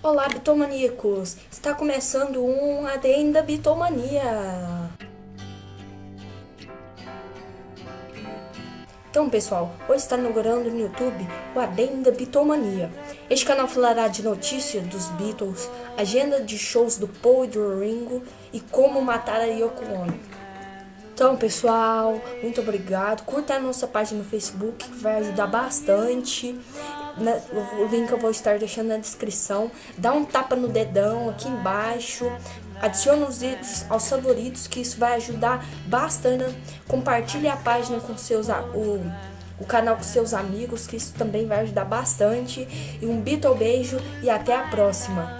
Olá, bitomaníacos! Está começando um Adendo da Bitomania! Então, pessoal, hoje está inaugurando no YouTube o Adendo da Bitomania. Este canal falará de notícias dos Beatles, agenda de shows do Paul e do Ringo e como matar a Yoko Ono. Então, pessoal, muito obrigado. Curta a nossa página no Facebook, que vai ajudar bastante. O link eu vou estar deixando na descrição. Dá um tapa no dedão aqui embaixo. Adicione os vídeos aos favoritos, que isso vai ajudar bastante. Compartilhe a página com seus... O, o canal com seus amigos, que isso também vai ajudar bastante. E um beijo e até a próxima.